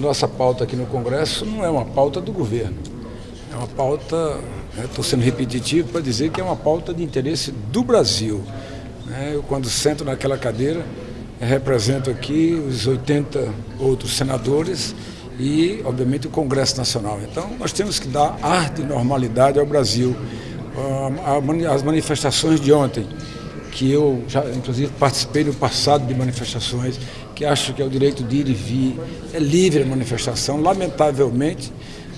nossa pauta aqui no Congresso não é uma pauta do governo, é uma pauta, estou né, sendo repetitivo para dizer que é uma pauta de interesse do Brasil. Né? Eu, quando sento naquela cadeira, represento aqui os 80 outros senadores e, obviamente, o Congresso Nacional. Então, nós temos que dar ar de normalidade ao Brasil. Ah, as manifestações de ontem, que eu já, inclusive, participei no passado de manifestações, que acho que é o direito de ir e vir, é livre a manifestação. Lamentavelmente,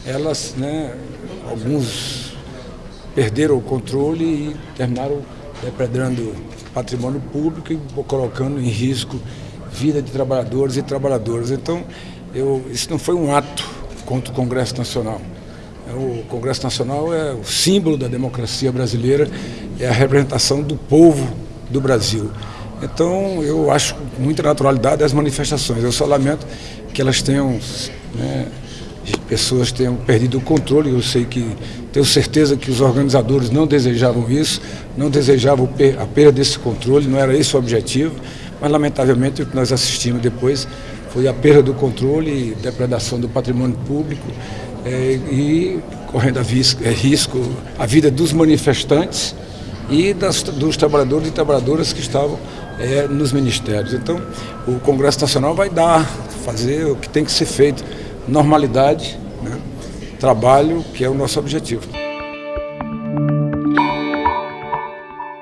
elas, né, alguns perderam o controle e terminaram depredando patrimônio público e colocando em risco vida de trabalhadores e trabalhadoras. Então, eu, isso não foi um ato contra o Congresso Nacional. É, o Congresso Nacional é o símbolo da democracia brasileira, é a representação do povo do Brasil. Então, eu acho com muita naturalidade as manifestações. Eu só lamento que elas tenham, né, pessoas tenham perdido o controle. Eu sei que, tenho certeza que os organizadores não desejavam isso, não desejavam a perda desse controle, não era esse o objetivo, mas lamentavelmente o que nós assistimos depois foi a perda do controle depredação do patrimônio público é, e correndo a risco, é, risco a vida dos manifestantes e das, dos trabalhadores e trabalhadoras que estavam é, nos ministérios. Então, o Congresso Nacional vai dar, fazer o que tem que ser feito, normalidade, né? trabalho, que é o nosso objetivo.